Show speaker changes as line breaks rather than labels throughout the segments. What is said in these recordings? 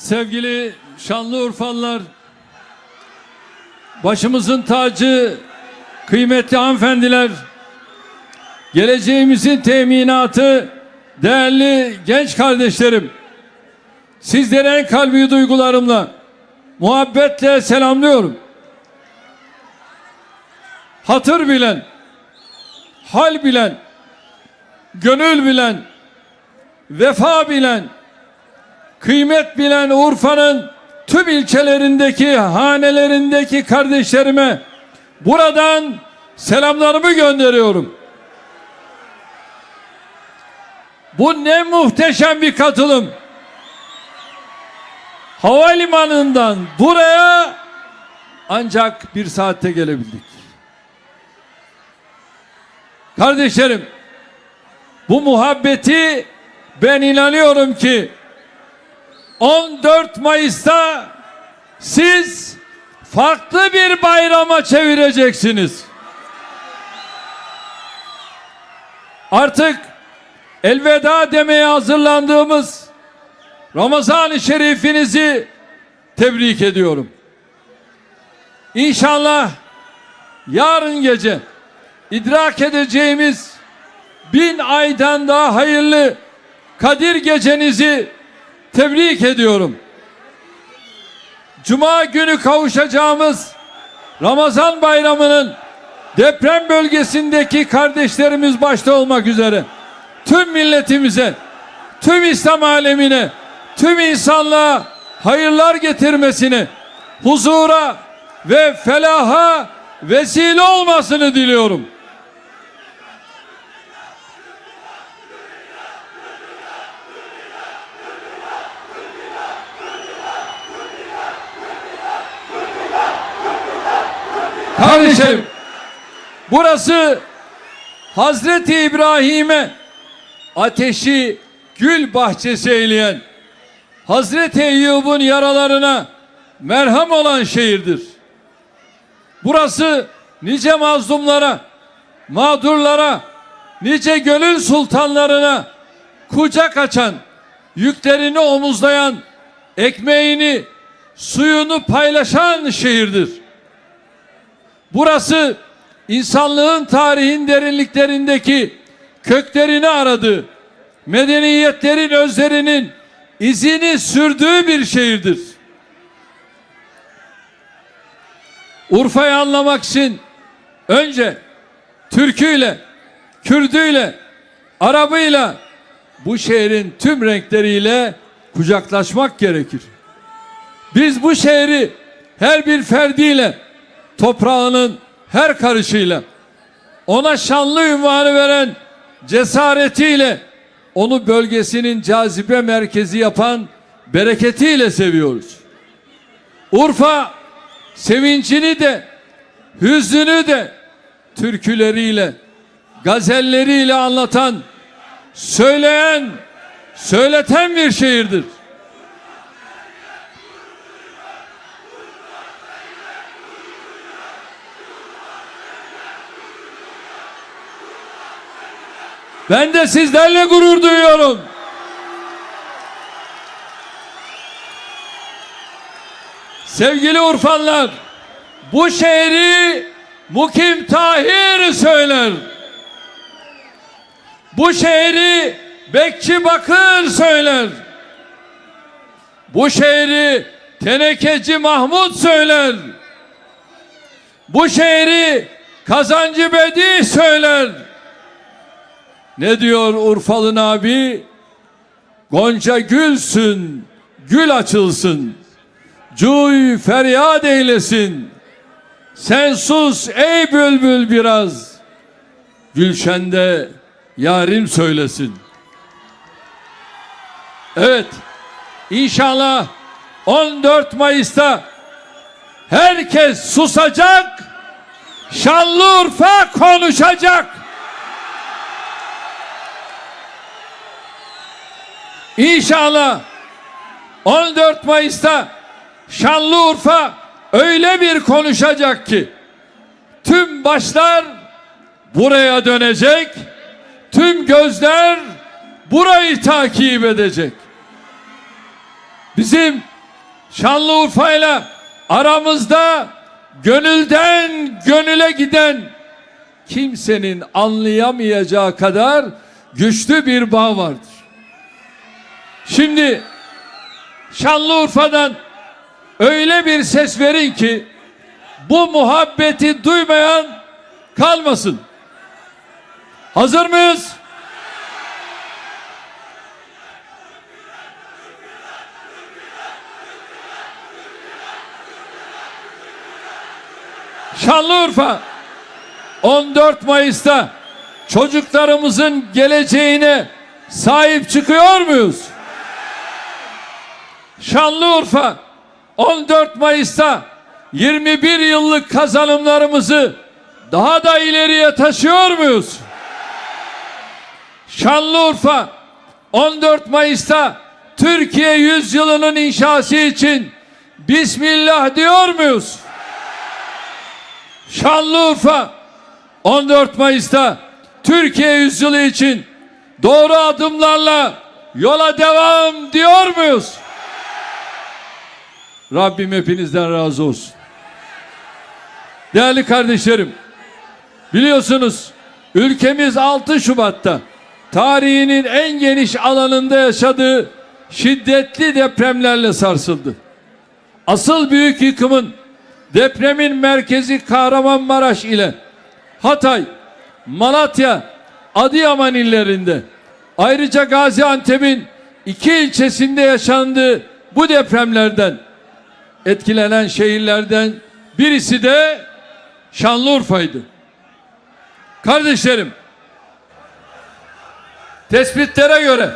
Sevgili Şanlıurfalılar, başımızın tacı, kıymetli hanımefendiler, geleceğimizin teminatı, değerli genç kardeşlerim, sizleri en kalbi duygularımla, muhabbetle selamlıyorum. Hatır bilen, hal bilen, gönül bilen, vefa bilen, kıymet bilen Urfa'nın tüm ilçelerindeki, hanelerindeki kardeşlerime buradan selamlarımı gönderiyorum. Bu ne muhteşem bir katılım. Havalimanından buraya ancak bir saatte gelebildik. Kardeşlerim, bu muhabbeti ben inanıyorum ki 14 Mayıs'ta siz farklı bir bayrama çevireceksiniz. Artık elveda demeye hazırlandığımız Ramazan-ı Şerifinizi tebrik ediyorum. İnşallah yarın gece idrak edeceğimiz bin aydan daha hayırlı Kadir gecenizi tebrik ediyorum. Cuma günü kavuşacağımız Ramazan bayramının deprem bölgesindeki kardeşlerimiz başta olmak üzere tüm milletimize, tüm İslam alemine, tüm insanlığa hayırlar getirmesini, huzura ve felaha vesile olmasını diliyorum. Kardeşlerim, burası Hazreti İbrahim'e ateşi gül bahçesi eyleyen, Hazreti Eyyub'un yaralarına merhem olan şehirdir. Burası nice mazlumlara, mağdurlara, nice gönül sultanlarına kucak açan, yüklerini omuzlayan, ekmeğini, suyunu paylaşan şehirdir. Burası insanlığın tarihin derinliklerindeki köklerini aradığı, medeniyetlerin özlerinin izini sürdüğü bir şehirdir. Urfa'yı anlamak için önce Türküyle, Kürdüyle, Arabıyla bu şehrin tüm renkleriyle kucaklaşmak gerekir. Biz bu şehri her bir ferdiyle toprağının her karışıyla ona şanlı ünvanı veren cesaretiyle onu bölgesinin cazibe merkezi yapan bereketiyle seviyoruz. Urfa sevincini de hüznünü de türküleriyle gazelleriyle anlatan söyleyen söyleten bir şehirdir. Ben de sizlerle gurur duyuyorum. Sevgili Urfanlar, bu şehri Mukim Tahir söyler. Bu şehri Bekçi Bakır söyler. Bu şehri Tenekeci Mahmut söyler. Bu şehri Kazancı Bedi söyler. Ne diyor Urfalı abi? Gonca gülsün, gül açılsın. Cuy feryat eylesin. Sen sus ey bülbül biraz. Gülşende yarim söylesin. Evet. İnşallah 14 Mayıs'ta herkes susacak. Şanlıurfa konuşacak. İnşallah 14 Mayıs'ta Şanlıurfa öyle bir konuşacak ki tüm başlar buraya dönecek, tüm gözler burayı takip edecek. bizim Şanlıurfa'yla aramızda gönülden gönüle giden kimsenin anlayamayacağı kadar güçlü bir bağ vardır. Şimdi Şanlıurfa'dan öyle bir ses verin ki bu muhabbeti duymayan kalmasın. Hazır mıyız? Şanlıurfa 14 Mayıs'ta çocuklarımızın geleceğine sahip çıkıyor muyuz? Şanlıurfa 14 Mayıs'ta 21 yıllık kazanımlarımızı daha da ileriye taşıyor muyuz? Şanlıurfa 14 Mayıs'ta Türkiye yüzyılının inşası için Bismillah diyor muyuz? Şanlıurfa 14 Mayıs'ta Türkiye yüzyılı için doğru adımlarla yola devam diyor muyuz? Rabbim hepinizden razı olsun. Değerli kardeşlerim, biliyorsunuz ülkemiz 6 Şubat'ta tarihinin en geniş alanında yaşadığı şiddetli depremlerle sarsıldı. Asıl büyük yıkımın depremin merkezi Kahramanmaraş ile Hatay, Malatya, Adıyaman illerinde ayrıca Gaziantep'in iki ilçesinde yaşandığı bu depremlerden etkilenen şehirlerden birisi de Şanlıurfa'ydı. Kardeşlerim, tespitlere göre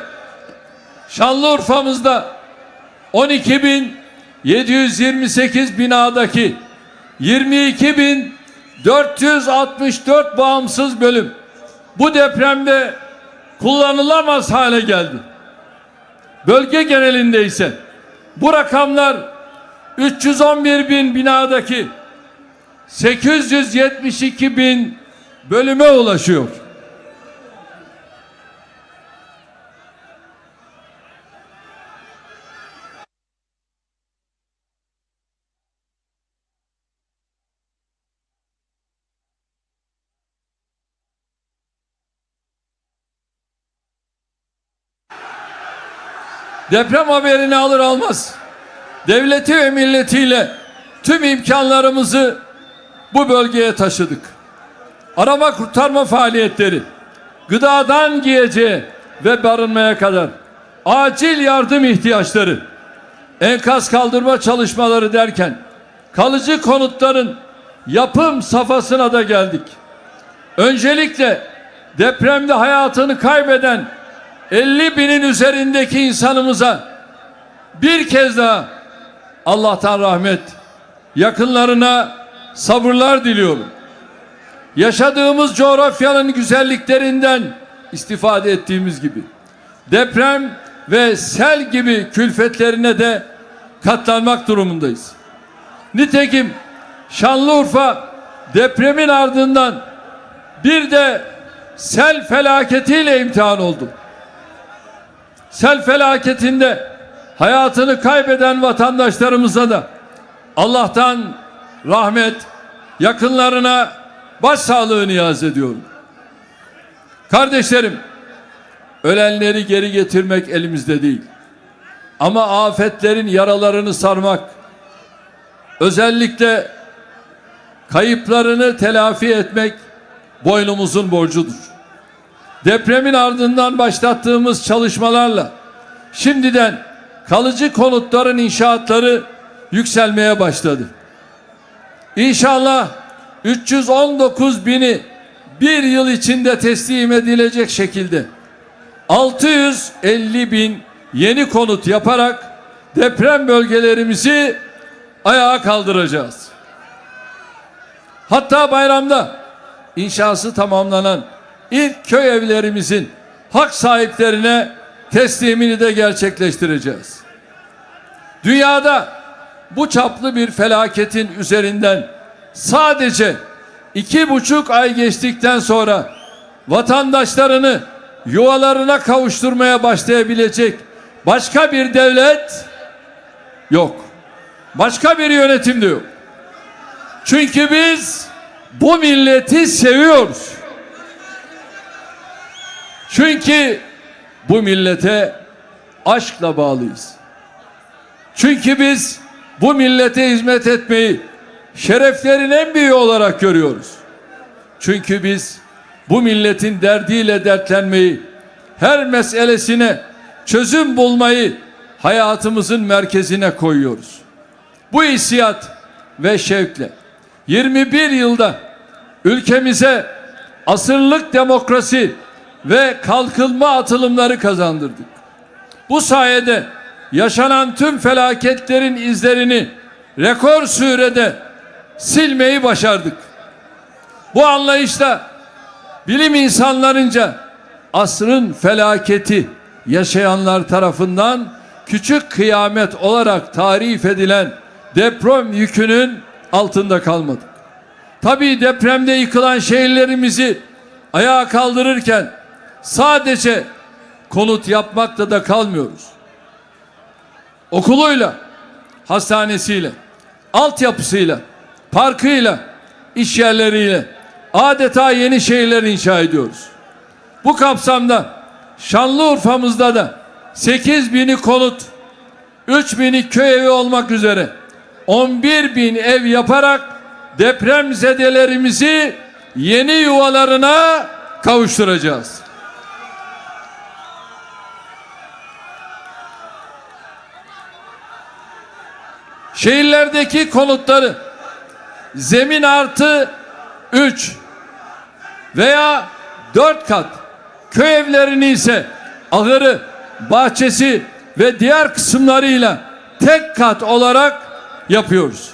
Şanlıurfa'mızda 12.728 binadaki 22.464 bağımsız bölüm bu depremde kullanılamaz hale geldi. Bölge genelinde ise bu rakamlar 311 bin binadaki 872 bin bölüme ulaşıyor. Deprem haberini alır almaz devleti ve milletiyle tüm imkanlarımızı bu bölgeye taşıdık. Arama kurtarma faaliyetleri, gıdadan giyeceğe ve barınmaya kadar acil yardım ihtiyaçları, enkaz kaldırma çalışmaları derken kalıcı konutların yapım safhasına da geldik. Öncelikle depremde hayatını kaybeden 50 binin üzerindeki insanımıza bir kez daha Allah'tan rahmet, yakınlarına sabırlar diliyorum. Yaşadığımız coğrafyanın güzelliklerinden istifade ettiğimiz gibi deprem ve sel gibi külfetlerine de katlanmak durumundayız. Nitekim Şanlıurfa depremin ardından bir de sel felaketiyle imtihan oldu. Sel felaketinde hayatını kaybeden vatandaşlarımıza da Allah'tan rahmet, yakınlarına başsağlığı niyaz ediyorum. Kardeşlerim, ölenleri geri getirmek elimizde değil. Ama afetlerin yaralarını sarmak, özellikle kayıplarını telafi etmek boynumuzun borcudur. Depremin ardından başlattığımız çalışmalarla şimdiden kalıcı konutların inşaatları yükselmeye başladı. İnşallah 319 bini bir yıl içinde teslim edilecek şekilde 650 bin yeni konut yaparak deprem bölgelerimizi ayağa kaldıracağız. Hatta bayramda inşası tamamlanan ilk köy evlerimizin hak sahiplerine teslimini de gerçekleştireceğiz. Dünyada bu çaplı bir felaketin üzerinden sadece iki buçuk ay geçtikten sonra vatandaşlarını yuvalarına kavuşturmaya başlayabilecek başka bir devlet yok. Başka bir yönetim de yok. Çünkü biz bu milleti seviyoruz. Çünkü bu millete aşkla bağlıyız. Çünkü biz bu millete hizmet etmeyi şereflerin en büyüğü olarak görüyoruz. Çünkü biz bu milletin derdiyle dertlenmeyi, her meselesine çözüm bulmayı hayatımızın merkezine koyuyoruz. Bu hissiyat ve şevkle 21 yılda ülkemize asırlık demokrasi ve kalkınma atılımları kazandırdık. Bu sayede yaşanan tüm felaketlerin izlerini rekor sürede silmeyi başardık. Bu anlayışla bilim insanlarınca asrın felaketi yaşayanlar tarafından küçük kıyamet olarak tarif edilen deprem yükünün altında kalmadık. Tabii depremde yıkılan şehirlerimizi ayağa kaldırırken sadece konut yapmakla da kalmıyoruz. Okuluyla, hastanesiyle, altyapısıyla, parkıyla, iş yerleriyle adeta yeni şehirler inşa ediyoruz. Bu kapsamda Şanlıurfa'mızda da 8 bini konut, 3 bini köy evi olmak üzere 11 bin ev yaparak deprem zedelerimizi yeni yuvalarına kavuşturacağız. Şehirlerdeki konutları zemin artı 3 veya 4 kat köy evlerini ise ahırı, bahçesi ve diğer kısımlarıyla tek kat olarak yapıyoruz.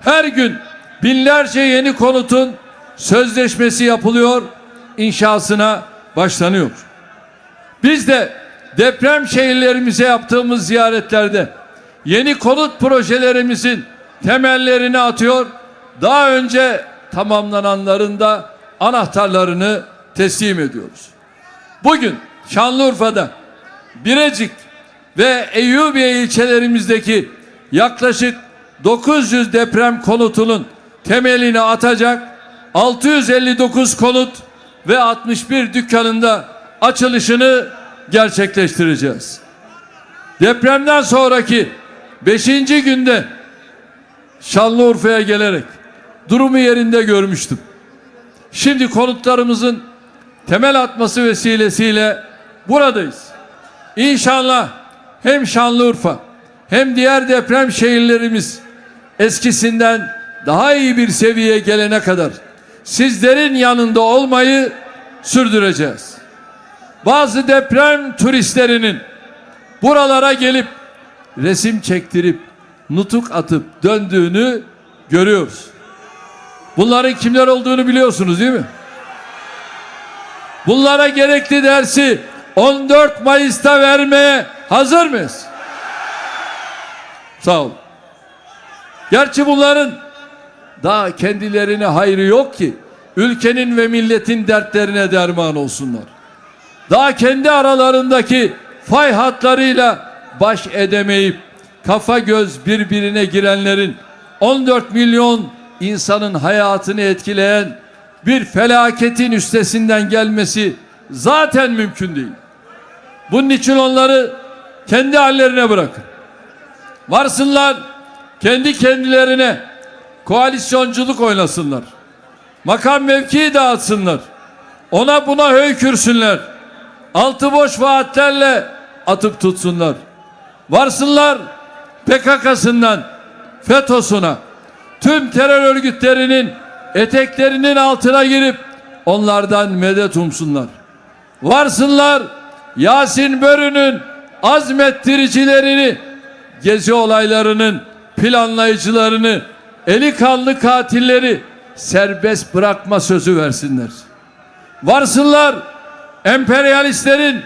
Her gün binlerce yeni konutun sözleşmesi yapılıyor, inşasına başlanıyor. Biz de deprem şehirlerimize yaptığımız ziyaretlerde yeni konut projelerimizin temellerini atıyor. Daha önce tamamlananların da anahtarlarını teslim ediyoruz. Bugün Şanlıurfa'da Birecik ve Eyyubiye ilçelerimizdeki yaklaşık 900 deprem konutunun temelini atacak 659 konut ve 61 dükkanında açılışını gerçekleştireceğiz. Depremden sonraki 5. günde Şanlıurfa'ya gelerek durumu yerinde görmüştüm. Şimdi konutlarımızın temel atması vesilesiyle buradayız. İnşallah hem Şanlıurfa hem diğer deprem şehirlerimiz eskisinden daha iyi bir seviyeye gelene kadar sizlerin yanında olmayı sürdüreceğiz. Bazı deprem turistlerinin buralara gelip resim çektirip nutuk atıp döndüğünü görüyoruz. Bunların kimler olduğunu biliyorsunuz değil mi? Bunlara gerekli dersi 14 Mayıs'ta vermeye hazır mıyız? Sağ olun. Gerçi bunların daha kendilerine hayrı yok ki ülkenin ve milletin dertlerine derman olsunlar. Daha kendi aralarındaki fay hatlarıyla baş edemeyip kafa göz birbirine girenlerin 14 milyon insanın hayatını etkileyen bir felaketin üstesinden gelmesi zaten mümkün değil. Bunun için onları kendi hallerine bırakın. Varsınlar kendi kendilerine koalisyonculuk oynasınlar. Makam mevkii dağıtsınlar. Ona buna höykürsünler. Altı boş vaatlerle atıp tutsunlar. Varsınlar PKK'sından FETÖ'süne tüm terör örgütlerinin eteklerinin altına girip onlardan medet umsunlar. Varsınlar Yasin Börü'nün azmettiricilerini gezi olaylarının planlayıcılarını eli kanlı katilleri serbest bırakma sözü versinler. Varsınlar emperyalistlerin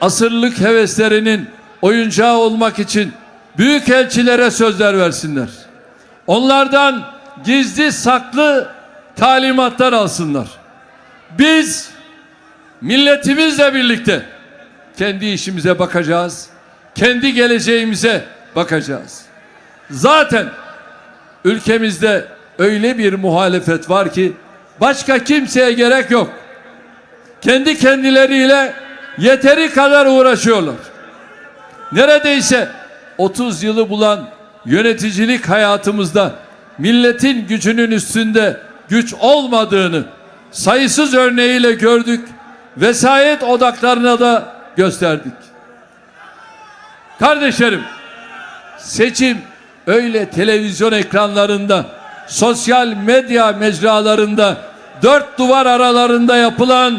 asırlık heveslerinin oyuncağı olmak için büyük elçilere sözler versinler. Onlardan gizli saklı talimatlar alsınlar. Biz milletimizle birlikte kendi işimize bakacağız. Kendi geleceğimize bakacağız. Zaten ülkemizde öyle bir muhalefet var ki başka kimseye gerek yok. Kendi kendileriyle yeteri kadar uğraşıyorlar. Neredeyse 30 yılı bulan yöneticilik hayatımızda milletin gücünün üstünde güç olmadığını sayısız örneğiyle gördük. Vesayet odaklarına da gösterdik. Kardeşlerim, seçim öyle televizyon ekranlarında, sosyal medya mecralarında, dört duvar aralarında yapılan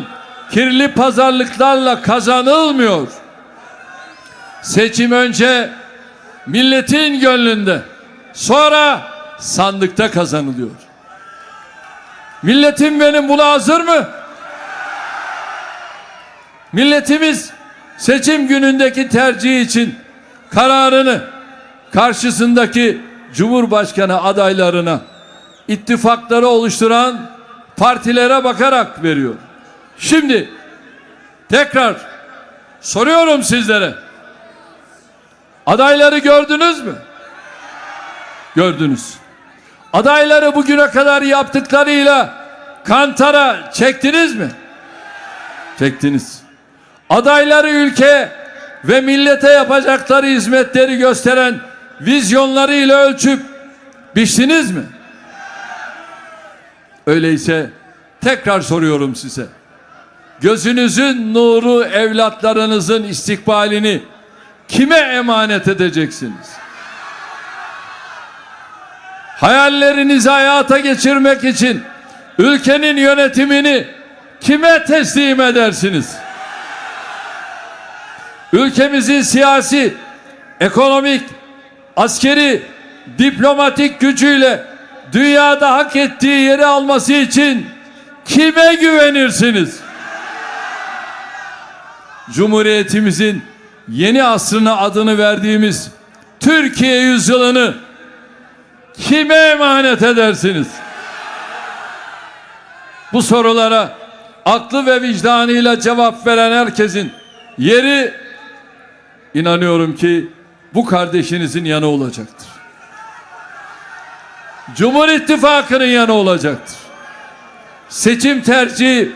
kirli pazarlıklarla kazanılmıyor. Seçim önce milletin gönlünde, sonra sandıkta kazanılıyor. Milletim benim buna hazır mı? Milletimiz seçim günündeki tercih için kararını karşısındaki Cumhurbaşkanı adaylarına ittifakları oluşturan partilere bakarak veriyor. Şimdi tekrar soruyorum sizlere. Adayları gördünüz mü? Gördünüz. Adayları bugüne kadar yaptıklarıyla kantara çektiniz mi? Çektiniz. Adayları ülke ve millete yapacakları hizmetleri gösteren vizyonlarıyla ölçüp biçtiniz mi? Öyleyse tekrar soruyorum size. Gözünüzün nuru evlatlarınızın istikbalini kime emanet edeceksiniz? Hayallerinizi hayata geçirmek için ülkenin yönetimini kime teslim edersiniz? Ülkemizin siyasi, ekonomik, askeri, diplomatik gücüyle dünyada hak ettiği yeri alması için kime güvenirsiniz? Cumhuriyetimizin yeni asrına adını verdiğimiz Türkiye yüzyılını kime emanet edersiniz? Bu sorulara aklı ve vicdanıyla cevap veren herkesin yeri inanıyorum ki bu kardeşinizin yanı olacaktır. Cumhur İttifakı'nın yanı olacaktır. Seçim tercihi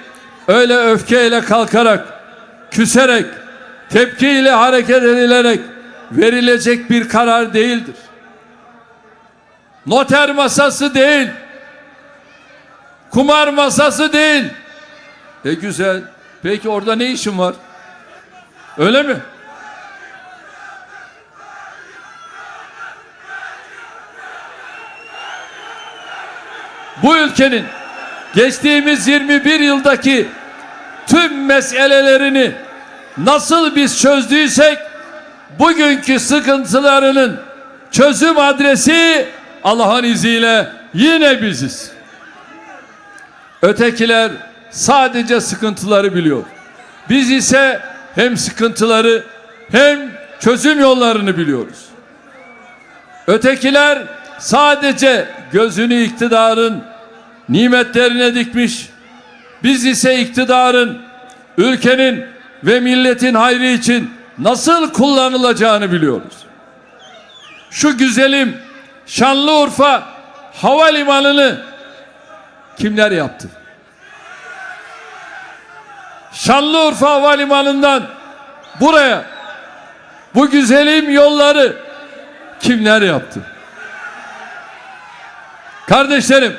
öyle öfkeyle kalkarak, küserek, tepkiyle hareket edilerek verilecek bir karar değildir. Noter masası değil. Kumar masası değil. E güzel. Peki orada ne işin var? Öyle mi? Bu ülkenin geçtiğimiz 21 yıldaki tüm meselelerini nasıl biz çözdüysek bugünkü sıkıntılarının çözüm adresi Allah'ın izniyle yine biziz. Ötekiler sadece sıkıntıları biliyor. Biz ise hem sıkıntıları hem çözüm yollarını biliyoruz. Ötekiler sadece gözünü iktidarın nimetlerine dikmiş. Biz ise iktidarın ülkenin ve milletin hayrı için nasıl kullanılacağını biliyoruz. Şu güzelim Şanlıurfa havalimanını kimler yaptı? Şanlıurfa havalimanından buraya bu güzelim yolları kimler yaptı? Kardeşlerim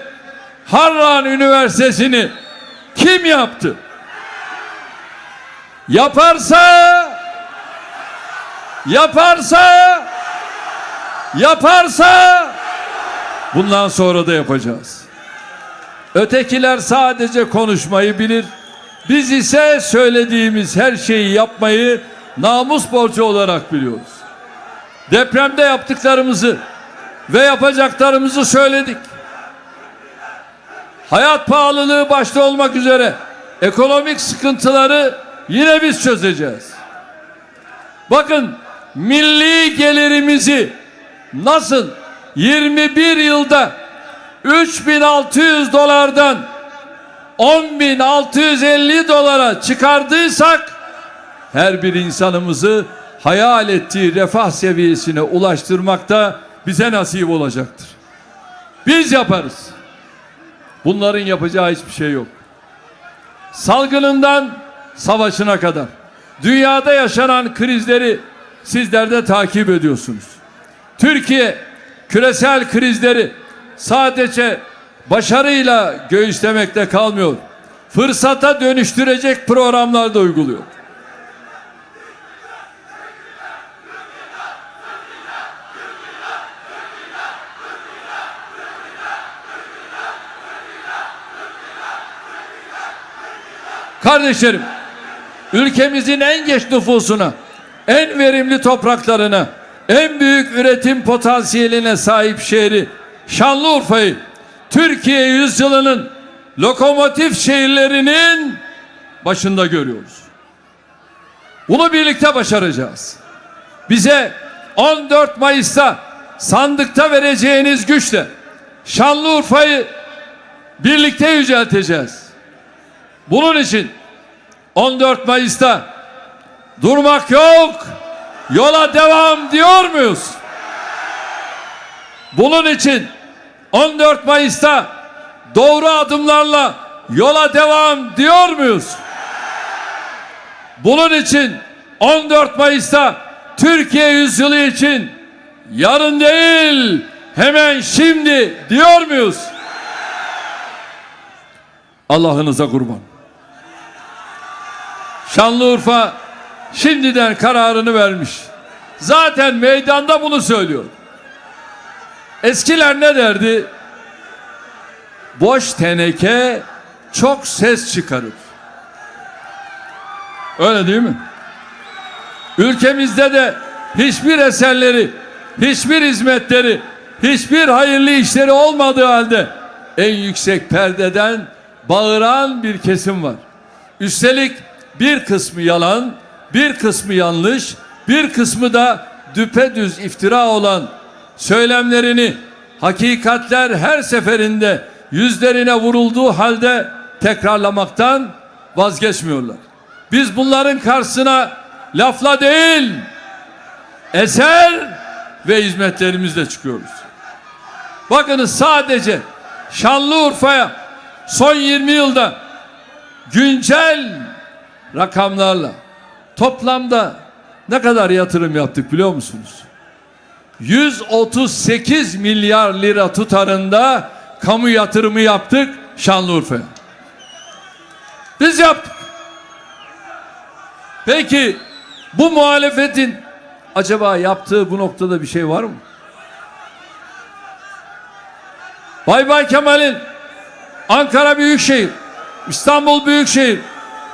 Harran Üniversitesi'ni kim yaptı? Yaparsa yaparsa yaparsa bundan sonra da yapacağız. Ötekiler sadece konuşmayı bilir. Biz ise söylediğimiz her şeyi yapmayı namus borcu olarak biliyoruz. Depremde yaptıklarımızı ve yapacaklarımızı söyledik. Hayat pahalılığı başta olmak üzere ekonomik sıkıntıları yine biz çözeceğiz. Bakın milli gelirimizi nasıl 21 yılda 3600 dolardan 10.650 dolara çıkardıysak her bir insanımızı hayal ettiği refah seviyesine ulaştırmak da bize nasip olacaktır. Biz yaparız. Bunların yapacağı hiçbir şey yok. Salgınından savaşına kadar dünyada yaşanan krizleri sizler de takip ediyorsunuz. Türkiye küresel krizleri sadece başarıyla göğüslemekte kalmıyor. Fırsata dönüştürecek programlar da uyguluyor. Kardeşlerim, ülkemizin en geç nüfusuna, en verimli topraklarına, en büyük üretim potansiyeline sahip şehri Şanlıurfa'yı Türkiye yüzyılının lokomotif şehirlerinin başında görüyoruz. Bunu birlikte başaracağız. Bize 14 Mayıs'ta sandıkta vereceğiniz güçle Şanlıurfa'yı birlikte yücelteceğiz. Bunun için 14 Mayıs'ta durmak yok, yola devam diyor muyuz? Bunun için 14 Mayıs'ta doğru adımlarla yola devam diyor muyuz? Bunun için 14 Mayıs'ta Türkiye yüzyılı için yarın değil hemen şimdi diyor muyuz? Allah'ınıza kurban. Şanlıurfa şimdiden kararını vermiş. Zaten meydanda bunu söylüyor. Eskiler ne derdi? Boş teneke çok ses çıkarır. Öyle değil mi? Ülkemizde de hiçbir eserleri, hiçbir hizmetleri, hiçbir hayırlı işleri olmadığı halde en yüksek perdeden bağıran bir kesim var. Üstelik bir kısmı yalan, bir kısmı yanlış, bir kısmı da düpedüz iftira olan söylemlerini hakikatler her seferinde yüzlerine vurulduğu halde tekrarlamaktan vazgeçmiyorlar. Biz bunların karşısına lafla değil, eser ve hizmetlerimizle çıkıyoruz. Bakınız sadece Şanlıurfa'ya son 20 yılda güncel rakamlarla toplamda ne kadar yatırım yaptık biliyor musunuz? 138 milyar lira tutarında kamu yatırımı yaptık Şanlıurfa'ya. Biz yaptık. Peki bu muhalefetin acaba yaptığı bu noktada bir şey var mı? Bay Bay Kemal'in Ankara Büyükşehir, İstanbul Büyükşehir,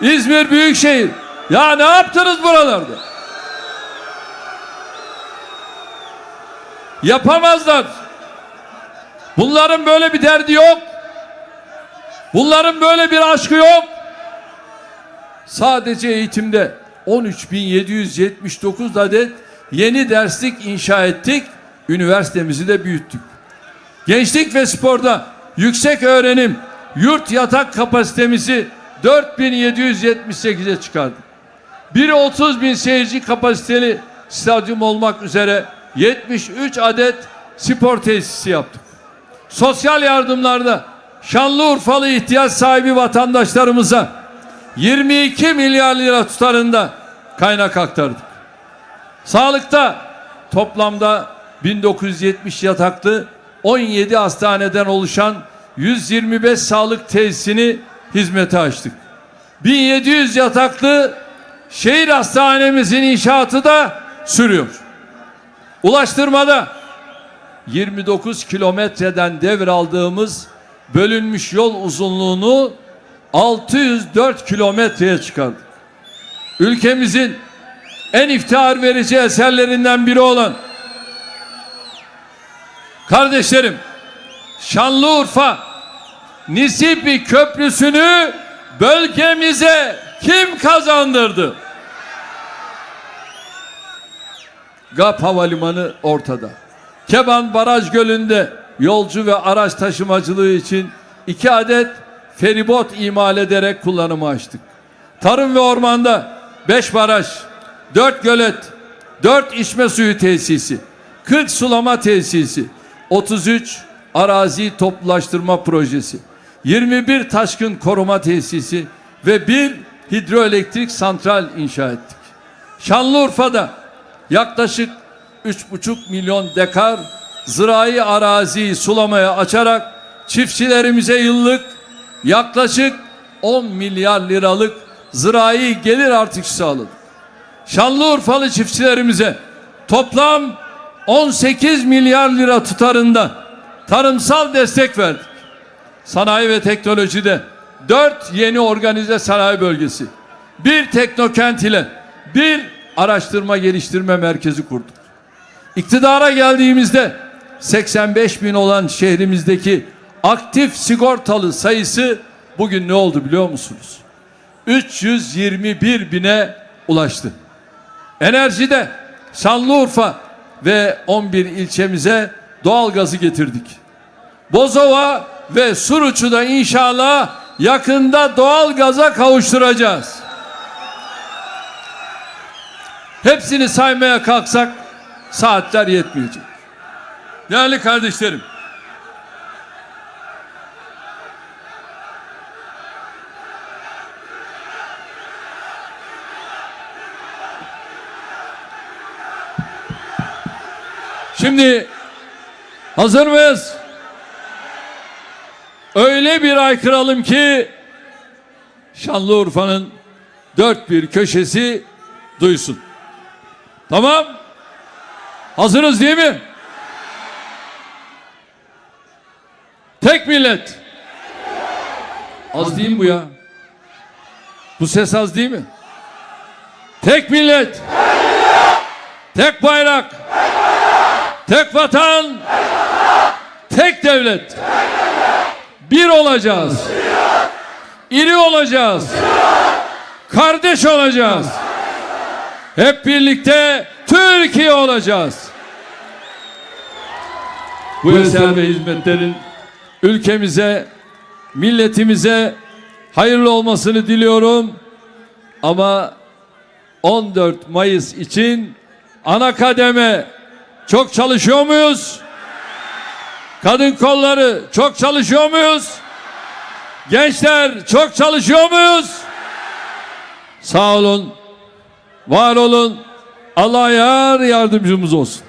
İzmir Büyükşehir. Ya ne yaptınız buralarda? Yapamazlar. Bunların böyle bir derdi yok. Bunların böyle bir aşkı yok. Sadece eğitimde 13.779 adet yeni derslik inşa ettik. Üniversitemizi de büyüttük. Gençlik ve sporda yüksek öğrenim yurt yatak kapasitemizi 4778'e çıkardık. Biri 30 bin seyirci kapasiteli stadyum olmak üzere 73 adet spor tesisi yaptık. Sosyal yardımlarda Şanlıurfalı ihtiyaç sahibi vatandaşlarımıza 22 milyar lira tutarında kaynak aktardık. Sağlıkta toplamda 1970 yataklı 17 hastaneden oluşan 125 sağlık tesisini hizmete açtık. 1700 yataklı şehir hastanemizin inşaatı da sürüyor. Ulaştırmada 29 kilometreden devraldığımız bölünmüş yol uzunluğunu 604 kilometreye çıkardık. Ülkemizin en iftihar verici eserlerinden biri olan kardeşlerim Şanlıurfa Nisipi Köprüsü'nü bölgemize kim kazandırdı? GAP Havalimanı ortada. Keban Baraj Gölü'nde yolcu ve araç taşımacılığı için iki adet feribot imal ederek kullanıma açtık. Tarım ve ormanda beş baraj, dört gölet, 4 içme suyu tesisi, 40 sulama tesisi, 33 arazi toplulaştırma projesi, 21 taşkın koruma tesisi ve bir hidroelektrik santral inşa ettik. Şanlıurfa'da yaklaşık 3,5 milyon dekar zirai araziyi sulamaya açarak çiftçilerimize yıllık yaklaşık 10 milyar liralık zirai gelir artışı sağladık. Şanlıurfalı çiftçilerimize toplam 18 milyar lira tutarında tarımsal destek verdik. Sanayi ve teknolojide 4 yeni organize sanayi bölgesi, bir teknokent ile bir araştırma geliştirme merkezi kurduk. İktidara geldiğimizde 85 bin olan şehrimizdeki aktif sigortalı sayısı bugün ne oldu biliyor musunuz? 321 bine ulaştı. Enerjide Şanlıurfa ve 11 ilçemize doğal gazı getirdik. Bozova ve Suruç'u da inşallah yakında doğal gaza kavuşturacağız. Hepsini saymaya kalksak saatler yetmeyecek. Değerli kardeşlerim, Şimdi hazır mıyız? Öyle bir aykıralım ki Şanlıurfa'nın dört bir köşesi duysun. Tamam? Hazırız değil mi? Tek millet. Az değil mi bu ya? Bu ses az değil mi? Tek millet. Tek bayrak. Tek vatan. Tek devlet. Bir olacağız. İri olacağız. Kardeş olacağız. Hep birlikte Türkiye olacağız. Bu eser ve hizmetlerin ülkemize, milletimize hayırlı olmasını diliyorum. Ama 14 Mayıs için ana kademe çok çalışıyor muyuz? Kadın kolları çok çalışıyor muyuz? Gençler çok çalışıyor muyuz? Sağ olun, var olun. Allah yar yardımcımız olsun.